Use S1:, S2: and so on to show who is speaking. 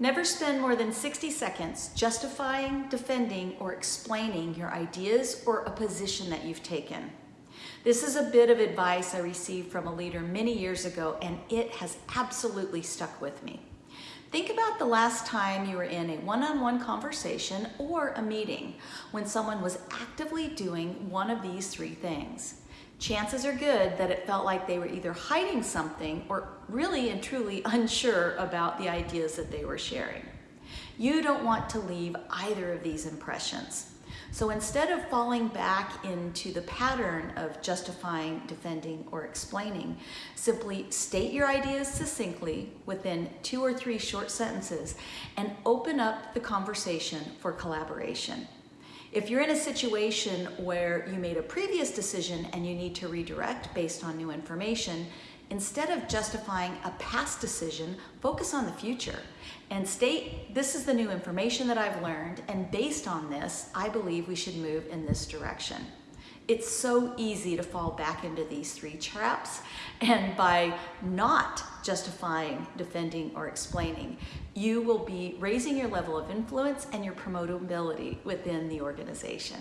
S1: Never spend more than 60 seconds justifying, defending, or explaining your ideas or a position that you've taken. This is a bit of advice I received from a leader many years ago, and it has absolutely stuck with me. Think about the last time you were in a one-on-one -on -one conversation or a meeting when someone was actively doing one of these three things chances are good that it felt like they were either hiding something or really and truly unsure about the ideas that they were sharing. You don't want to leave either of these impressions. So instead of falling back into the pattern of justifying, defending, or explaining, simply state your ideas succinctly within two or three short sentences and open up the conversation for collaboration. If you're in a situation where you made a previous decision and you need to redirect based on new information, instead of justifying a past decision, focus on the future and state, this is the new information that I've learned, and based on this, I believe we should move in this direction. It's so easy to fall back into these three traps. And by not justifying, defending, or explaining, you will be raising your level of influence and your promotability within the organization.